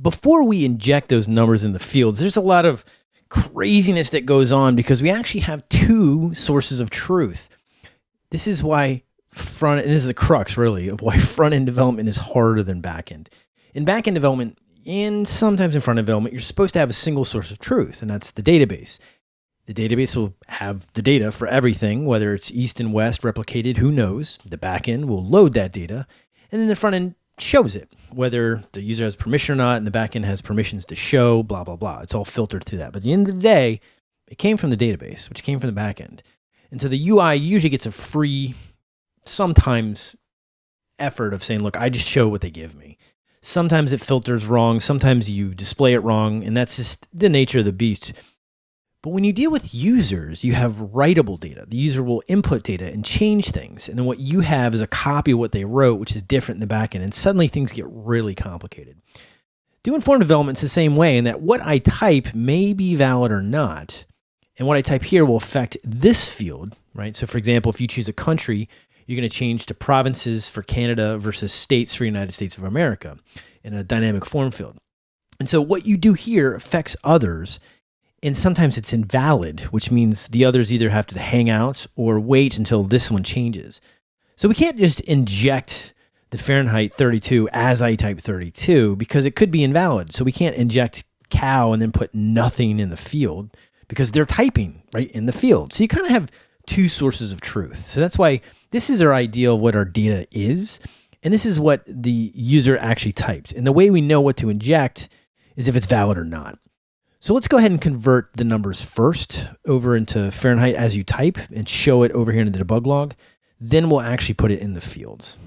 before we inject those numbers in the fields, there's a lot of craziness that goes on because we actually have two sources of truth. This is why front, and this is the crux really of why front end development is harder than back end. In back end development, and sometimes in front end development, you're supposed to have a single source of truth, and that's the database. The database will have the data for everything, whether it's east and west replicated, who knows. The backend will load that data, and then the front end shows it, whether the user has permission or not, and the backend has permissions to show, blah, blah, blah. It's all filtered through that. But at the end of the day, it came from the database, which came from the backend. And so the UI usually gets a free, sometimes effort of saying, look, I just show what they give me. Sometimes it filters wrong. Sometimes you display it wrong. And that's just the nature of the beast. But when you deal with users, you have writable data. The user will input data and change things. And then what you have is a copy of what they wrote, which is different in the backend. And suddenly things get really complicated. Doing form development is the same way in that what I type may be valid or not. And what I type here will affect this field, right? So for example, if you choose a country, you're going to change to provinces for Canada versus states for United States of America in a dynamic form field. And so what you do here affects others. And sometimes it's invalid, which means the others either have to hang out or wait until this one changes. So we can't just inject the Fahrenheit 32 as I type 32 because it could be invalid. So we can't inject cow and then put nothing in the field because they're typing right in the field. So you kind of have two sources of truth. So that's why this is our idea of what our data is. And this is what the user actually typed. And the way we know what to inject is if it's valid or not. So let's go ahead and convert the numbers first over into Fahrenheit as you type and show it over here in the debug log. Then we'll actually put it in the fields.